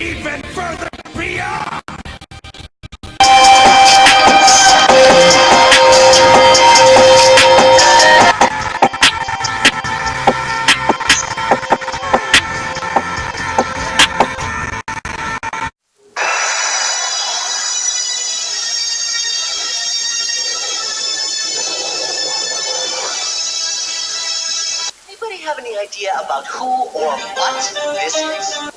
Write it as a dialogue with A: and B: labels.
A: even further beyond!
B: Anybody have any idea about who or what this is?